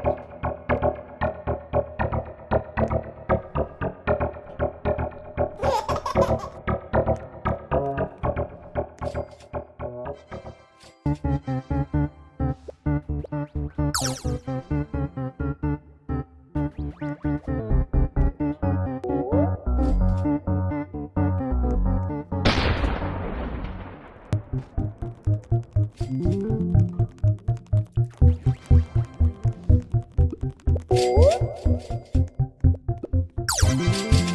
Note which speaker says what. Speaker 1: Thank mm -hmm. you. Por...